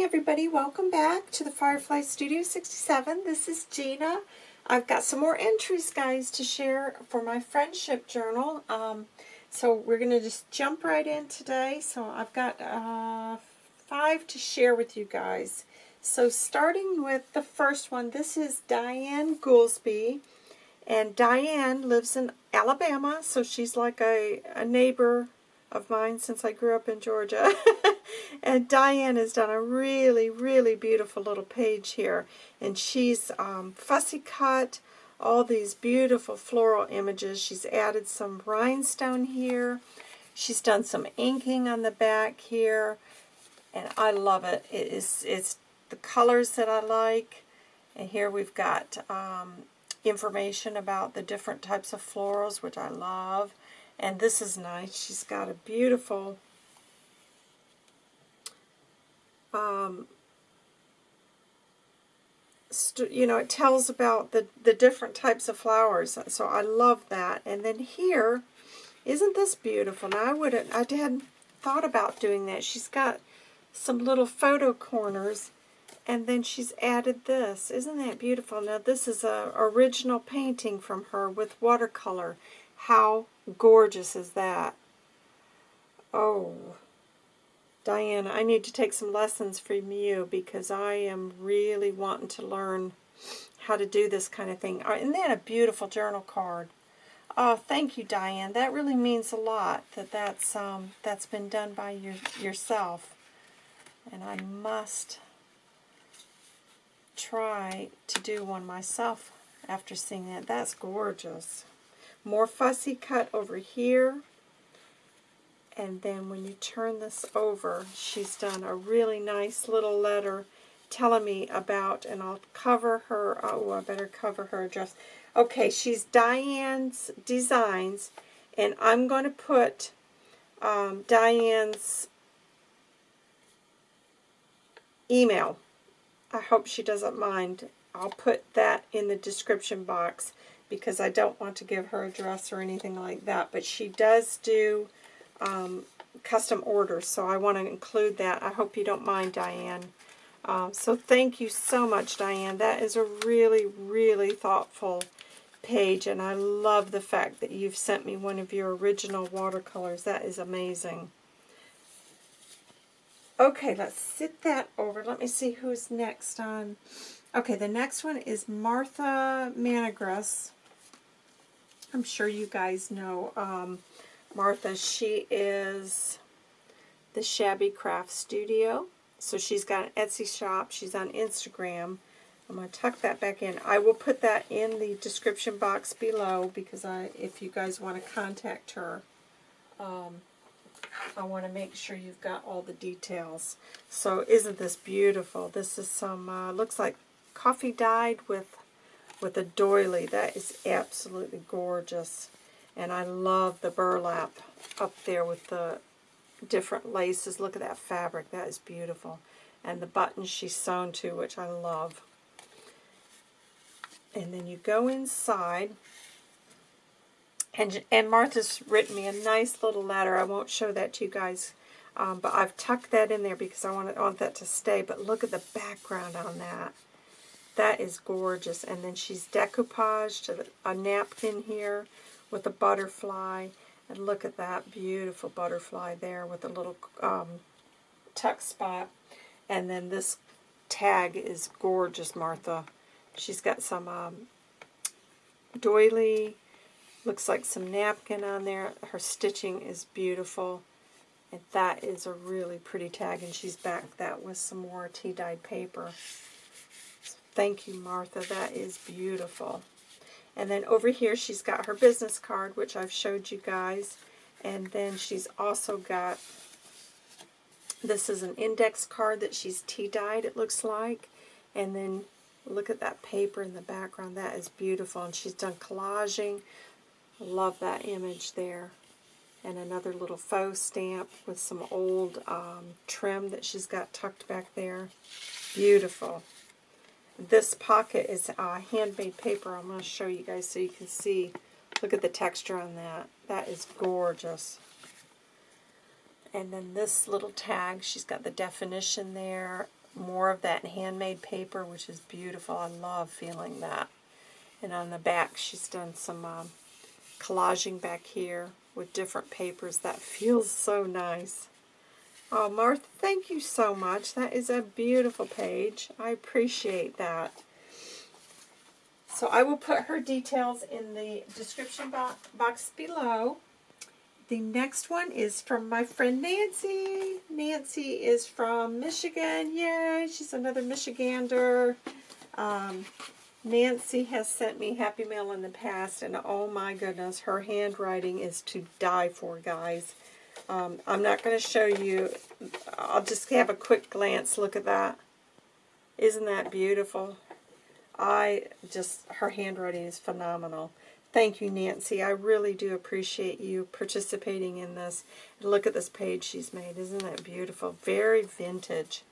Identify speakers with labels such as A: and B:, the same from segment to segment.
A: morning, everybody. Welcome back to the Firefly Studio 67. This is Gina. I've got some more entries, guys, to share for my friendship journal. Um, so we're going to just jump right in today. So I've got uh, five to share with you guys. So starting with the first one, this is Diane Goolsby. And Diane lives in Alabama, so she's like a, a neighbor of mine since I grew up in Georgia. and Diane has done a really, really beautiful little page here. And she's um, fussy cut all these beautiful floral images. She's added some rhinestone here. She's done some inking on the back here. And I love it. It is it's the colors that I like. And here we've got um, information about the different types of florals, which I love. And this is nice. She's got a beautiful um, you know, it tells about the, the different types of flowers. So I love that. And then here, isn't this beautiful? Now I wouldn't, I hadn't thought about doing that. She's got some little photo corners and then she's added this. Isn't that beautiful? Now this is a original painting from her with watercolor. How gorgeous is that? Oh, Diana, I need to take some lessons from you because I am really wanting to learn how to do this kind of thing. Uh, isn't a beautiful journal card? Oh, thank you, Diane. That really means a lot that that's um, that's been done by your, yourself. And I must try to do one myself after seeing that. That's gorgeous. More fussy cut over here. And then when you turn this over, she's done a really nice little letter telling me about, and I'll cover her, oh, I better cover her address. Okay, she's Diane's Designs, and I'm going to put um, Diane's email. I hope she doesn't mind. I'll put that in the description box because I don't want to give her address or anything like that. But she does do um, custom orders, so I want to include that. I hope you don't mind, Diane. Um, so thank you so much, Diane. That is a really, really thoughtful page, and I love the fact that you've sent me one of your original watercolors. That is amazing. Okay, let's sit that over. Let me see who's next on. Okay, the next one is Martha Manigras. I'm sure you guys know um, Martha. She is the Shabby Craft Studio. So she's got an Etsy shop. She's on Instagram. I'm going to tuck that back in. I will put that in the description box below because I, if you guys want to contact her, um, I want to make sure you've got all the details. So isn't this beautiful? This is some, uh, looks like coffee dyed with, with a doily. That is absolutely gorgeous. And I love the burlap up there with the different laces. Look at that fabric. That is beautiful. And the buttons she's sewn to, which I love. And then you go inside. And, and Martha's written me a nice little letter. I won't show that to you guys. Um, but I've tucked that in there because I want, I want that to stay. But look at the background on that. That is gorgeous. And then she's decoupaged a, napkin here with a butterfly. And look at that beautiful butterfly there with a little um, tuck spot. And then this tag is gorgeous, Martha. She's got some um, doily, looks like some napkin on there. Her stitching is beautiful. And that is a really pretty tag, and she's backed that with some more tea-dyed paper. Thank you, Martha. That is beautiful. And then over here she's got her business card, which I've showed you guys. And then she's also got, this is an index card that she's tea-dyed, it looks like. And then look at that paper in the background. That is beautiful. And she's done collaging. Love that image there. And another little faux stamp with some old um, trim that she's got tucked back there. Beautiful. This pocket is uh, handmade paper. I'm going to show you guys so you can see. Look at the texture on that. That is gorgeous. And then this little tag, she's got the definition there. more of that handmade paper, which is beautiful. I love feeling that. And on the back, she's done some um, collaging back here with different papers. That feels so nice. Oh, Martha, thank you so much. That is a beautiful page. I appreciate that. So I will put her details in the description bo box below. The next one is from my friend Nancy. Nancy is from Michigan. Yay, she's another Michigander. Um, Nancy has sent me Happy Mail in the past, and oh my goodness, her handwriting is to die for, guys. Um, I'm not going to show you. I'll just have a quick glance. Look at that. Isn't that beautiful? I just, her handwriting is phenomenal. Thank you, Nancy. I really do appreciate you participating in this. Look at this page she's made. Isn't that beautiful? Very vintage.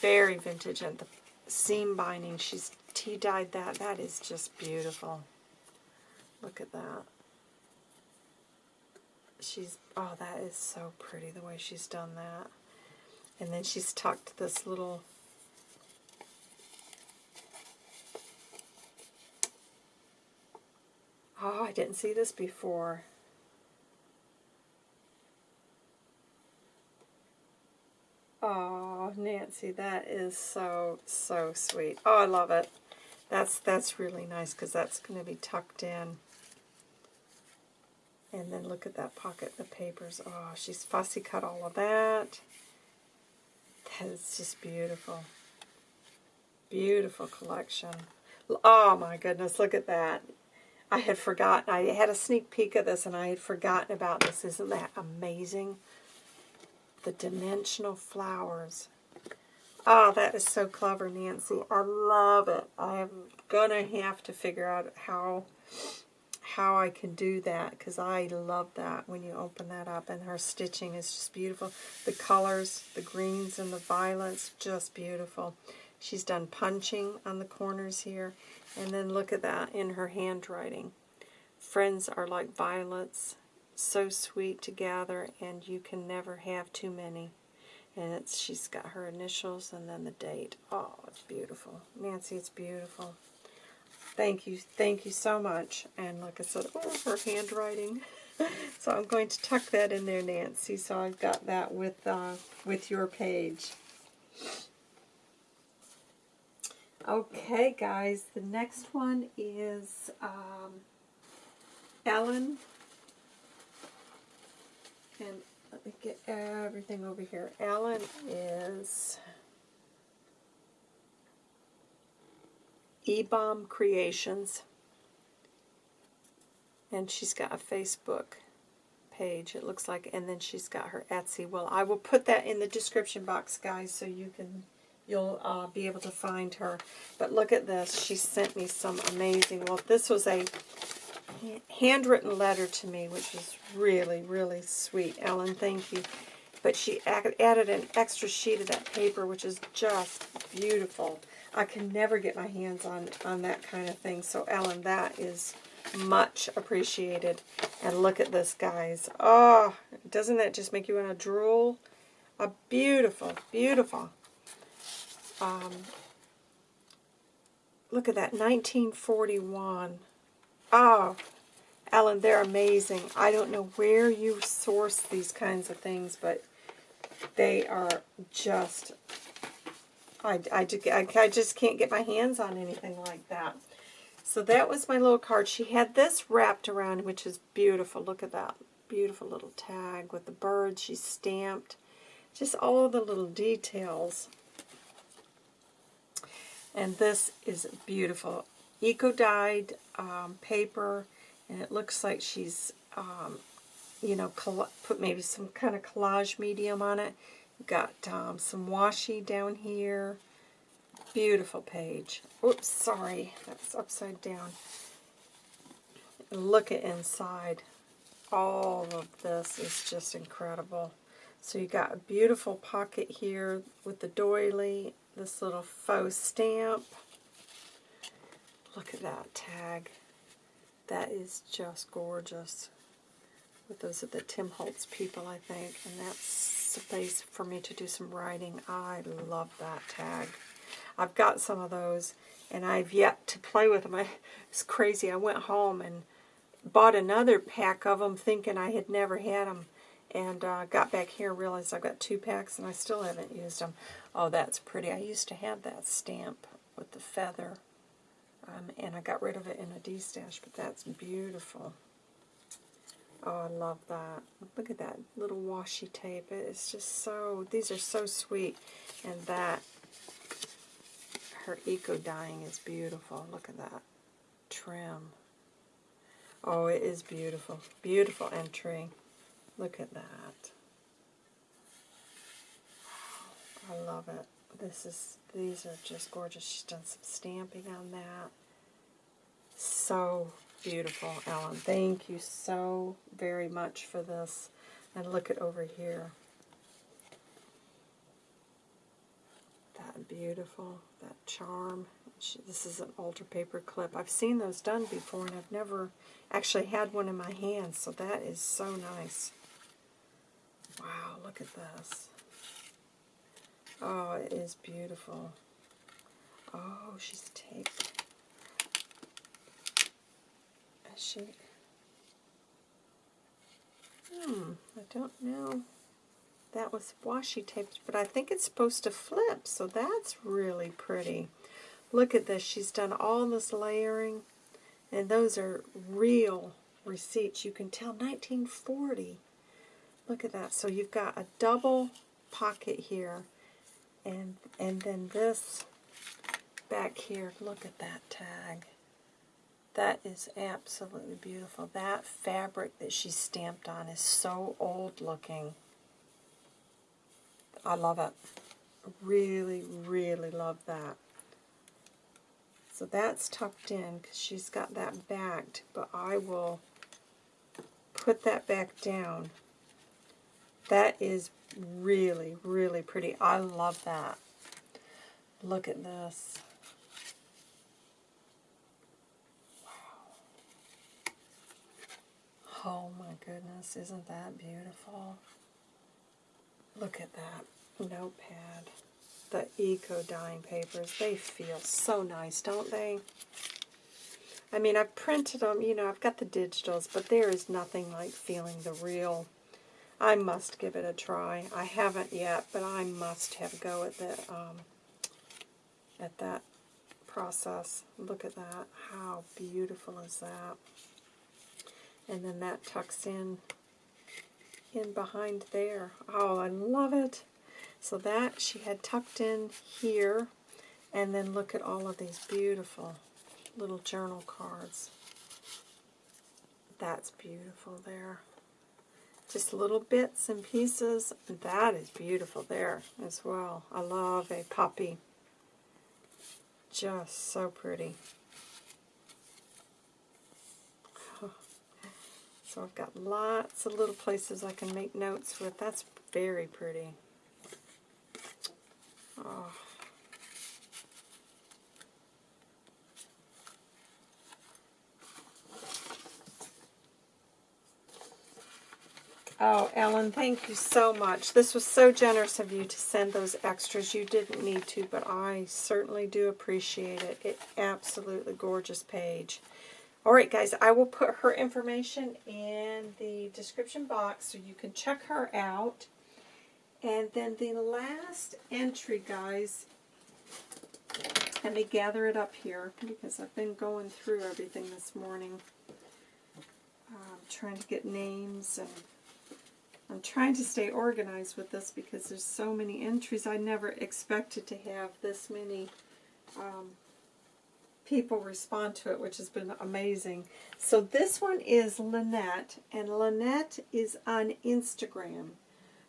A: Very vintage. And the seam binding, she's tea-dyed that. That is just beautiful. Look at that. She's, oh, that is so pretty, the way she's done that. And then she's tucked this little Oh, I didn't see this before. Oh, Nancy, that is so, so sweet. Oh, I love it. That's that's really nice because that's going to be tucked in. And then look at that pocket, the papers. Oh, she's fussy cut all of that. That is just beautiful. Beautiful collection. Oh my goodness, look at that. I had forgotten. I had a sneak peek of this and I had forgotten about this. Isn't that amazing? The dimensional flowers. Oh, that is so clever, Nancy. I love it. I'm going to have to figure out how how I can do that because I love that when you open that up and her stitching is just beautiful. The colors, the greens and the violets, just beautiful. She's done punching on the corners here. And then look at that in her handwriting. Friends are like violets, so sweet to gather, and you can never have too many. And it's she's got her initials and then the date. Oh, it's beautiful. Nancy, it's beautiful. Thank you. Thank you so much. And like I said, oh, her handwriting. so I'm going to tuck that in there, Nancy. So I've got that with, uh, with your page. Okay, guys, the next one is um, Ellen. And let me get everything over here. Ellen is E-Bomb Creations. And she's got a Facebook page, it looks like. And then she's got her Etsy. Well, I will put that in the description box, guys, so you can you'll uh, be able to find her. But look at this. She sent me some amazing, well, this was a handwritten letter to me, which is really, really sweet. Ellen, thank you. But she added an extra sheet of that paper, which is just beautiful. I can never get my hands on, on that kind of thing. So, Ellen, that is much appreciated. And look at this, guys. Oh, doesn't that just make you want to drool? A beautiful, beautiful um, look at that, 1941. Oh, Ellen, they're amazing. I don't know where you source these kinds of things, but they are just, I, I, I just can't get my hands on anything like that. So that was my little card. She had this wrapped around, which is beautiful. Look at that beautiful little tag with the birds. She stamped just all the little details. And this is beautiful. Eco-dyed um, paper, and it looks like she's, um, you know, put maybe some kind of collage medium on it. Got um, some washi down here. Beautiful page. Oops, sorry, that's upside down. Look at inside. All of this is just incredible. So you got a beautiful pocket here with the doily this little faux stamp. Look at that tag. That is just gorgeous. But those are the Tim Holtz people, I think, and that's place for me to do some writing. I love that tag. I've got some of those, and I've yet to play with them. I, it's crazy. I went home and bought another pack of them thinking I had never had them. And uh, got back here and realized I've got two packs and I still haven't used them. Oh, that's pretty. I used to have that stamp with the feather. Um, and I got rid of it in a D-stash, but that's beautiful. Oh, I love that. Look at that little washi tape. It's just so, these are so sweet. And that, her eco dyeing is beautiful. Look at that trim. Oh, it is beautiful. Beautiful entry. Look at that. I love it. This is, these are just gorgeous. She's done some stamping on that. So beautiful, Ellen. Thank you so very much for this. And look at over here. That beautiful, that charm. This is an altar paper clip. I've seen those done before, and I've never actually had one in my hand, so that is so nice. Wow, look at this. Oh, it is beautiful. Oh, she's taped. Is she? Hmm, I don't know. That was washi taped, but I think it's supposed to flip, so that's really pretty. Look at this. She's done all this layering, and those are real receipts. You can tell 1940. Look at that. So you've got a double pocket here, and and then this back here. Look at that tag. That is absolutely beautiful. That fabric that she stamped on is so old looking. I love it. Really, really love that. So that's tucked in because she's got that backed, but I will put that back down that is really, really pretty. I love that. Look at this. Oh my goodness, isn't that beautiful? Look at that notepad. The eco dyeing papers, they feel so nice, don't they? I mean, I've printed them, you know, I've got the digitals, but there is nothing like feeling the real I must give it a try. I haven't yet, but I must have a go at the um, at that process. Look at that. How beautiful is that? And then that tucks in in behind there. Oh, I love it. So that she had tucked in here. And then look at all of these beautiful little journal cards. That's beautiful there. Just little bits and pieces. That is beautiful there as well. I love a puppy. Just so pretty. So I've got lots of little places I can make notes with. That's very pretty. Oh. Oh, Ellen, thank you so much. This was so generous of you to send those extras. You didn't need to, but I certainly do appreciate it. It absolutely gorgeous page. All right, guys, I will put her information in the description box so you can check her out. And then the last entry, guys, let me gather it up here because I've been going through everything this morning. Trying to get names and I'm trying to stay organized with this because there's so many entries. I never expected to have this many um, people respond to it, which has been amazing. So this one is Lynette, and Lynette is on Instagram.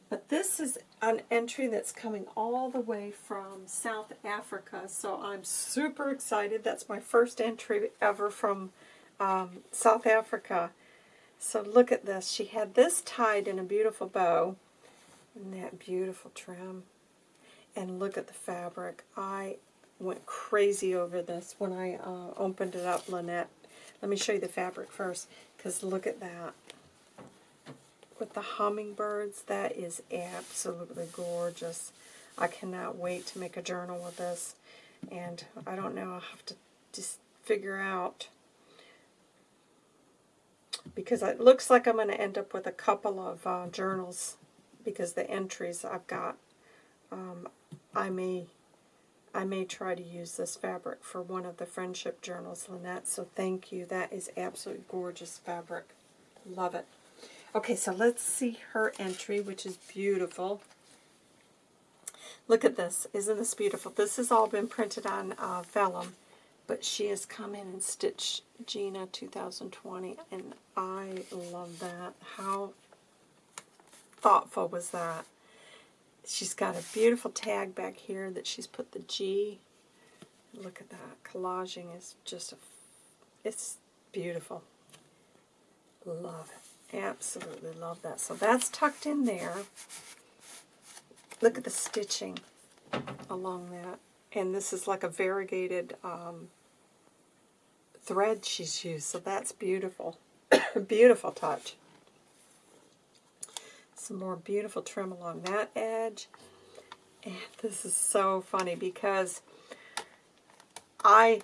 A: But this is an entry that's coming all the way from South Africa, so I'm super excited. That's my first entry ever from um, South Africa. So look at this. She had this tied in a beautiful bow. And that beautiful trim. And look at the fabric. I went crazy over this when I uh, opened it up, Lynette. Let me show you the fabric first, because look at that. with the hummingbirds. That is absolutely gorgeous. I cannot wait to make a journal with this. And I don't know, I'll have to just figure out because it looks like I'm going to end up with a couple of uh, journals because the entries I've got, um, I may I may try to use this fabric for one of the friendship journals, Lynette, so thank you. That is absolutely gorgeous fabric. Love it. Okay, so let's see her entry, which is beautiful. Look at this. Isn't this beautiful? This has all been printed on uh, vellum, but she has come in and stitched Gina 2020, and I love that. How thoughtful was that? She's got a beautiful tag back here that she's put the G. Look at that. Collaging is just a, it's beautiful. Love it. Absolutely love that. So that's tucked in there. Look at the stitching along that. And this is like a variegated um, thread she's used, so that's beautiful. beautiful touch. Some more beautiful trim along that edge. And this is so funny because I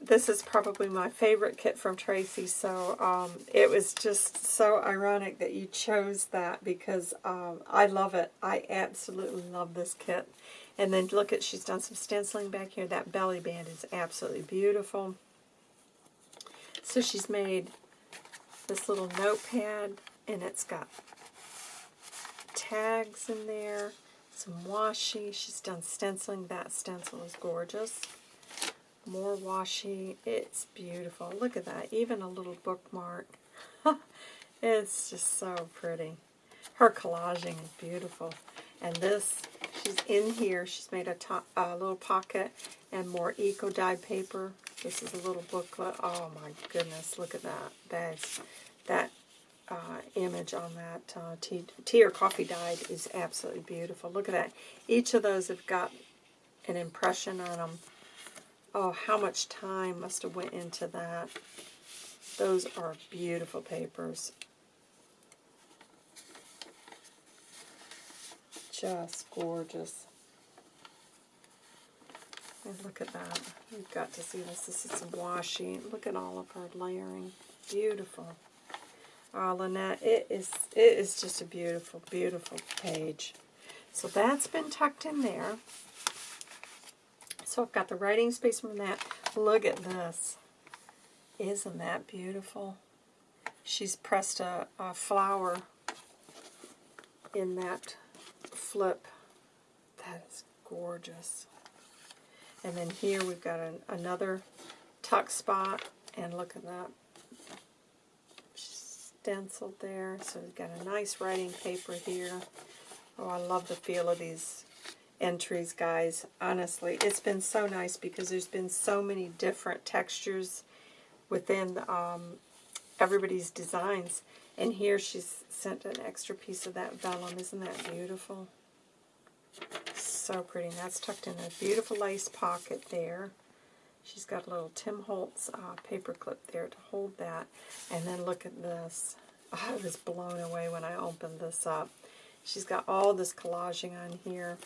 A: this is probably my favorite kit from Tracy, so um, it was just so ironic that you chose that because um, I love it. I absolutely love this kit. And then look at, she's done some stenciling back here. That belly band is absolutely beautiful. So she's made this little notepad, and it's got tags in there, some washi. She's done stenciling. That stencil is gorgeous. More washi. It's beautiful. Look at that. Even a little bookmark. it's just so pretty. Her collaging is beautiful. And this, she's in here. She's made a, top, a little pocket and more eco dyed paper. This is a little booklet. Oh my goodness, look at that. That's, that uh, image on that uh, tea, tea or coffee dyed is absolutely beautiful. Look at that. Each of those have got an impression on them Oh, how much time must have went into that. Those are beautiful papers. Just gorgeous. And look at that. You've got to see this. This is some washi. Look at all of her layering. Beautiful. Oh, Lynette, it is, it is just a beautiful, beautiful page. So that's been tucked in there. So I've got the writing space from that. Look at this. Isn't that beautiful? She's pressed a, a flower in that flip. That is gorgeous. And then here we've got an, another tuck spot. And look at that. Stenciled there. So we've got a nice writing paper here. Oh, I love the feel of these entries, guys. Honestly, it's been so nice because there's been so many different textures within um, everybody's designs. And here she's sent an extra piece of that vellum. Isn't that beautiful? So pretty. And that's tucked in a beautiful lace pocket there. She's got a little Tim Holtz uh, paper clip there to hold that. And then look at this. I was blown away when I opened this up. She's got all this collaging on here.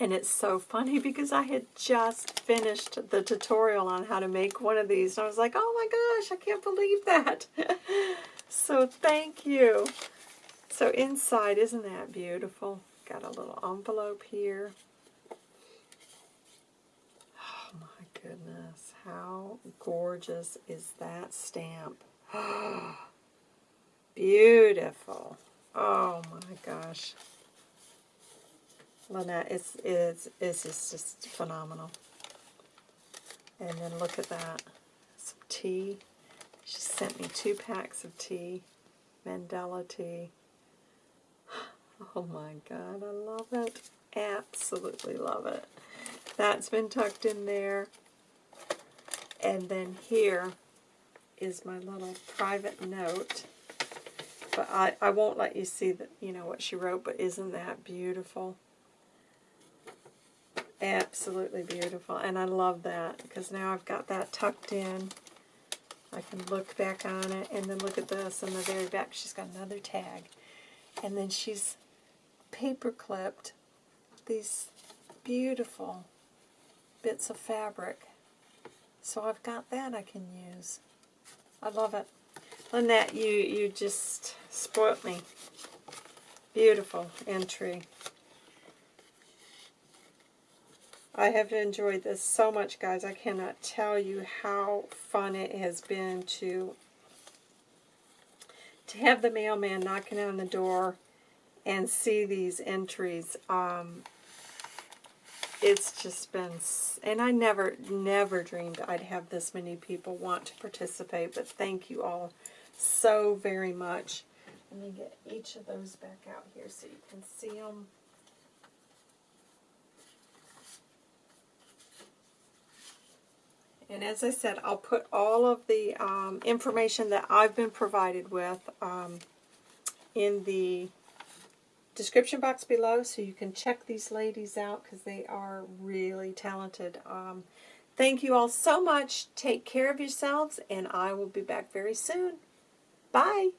A: And it's so funny because I had just finished the tutorial on how to make one of these. And I was like, oh my gosh, I can't believe that. so thank you. So inside, isn't that beautiful? Got a little envelope here. Oh my goodness. How gorgeous is that stamp? Beautiful. Oh my gosh. Lynette, it's, it's, it's just, just phenomenal. And then look at that. Some tea. She sent me two packs of tea. Mandela tea. Oh my god, I love it. Absolutely love it. That's been tucked in there. And then here is my little private note. But I, I won't let you see that you know what she wrote, but isn't that beautiful? Absolutely beautiful. And I love that because now I've got that tucked in. I can look back on it and then look at this on the very back. She's got another tag. And then she's paper clipped these beautiful bits of fabric. So I've got that I can use. I love it. Lynette, you, you just spoilt me. Beautiful entry. I have enjoyed this so much, guys. I cannot tell you how fun it has been to to have the mailman knocking on the door and see these entries. Um, it's just been, and I never, never dreamed I'd have this many people want to participate, but thank you all so very much. Let me get each of those back out here so you can see them. And as I said, I'll put all of the um, information that I've been provided with um, in the description box below so you can check these ladies out because they are really talented. Um, thank you all so much. Take care of yourselves and I will be back very soon. Bye.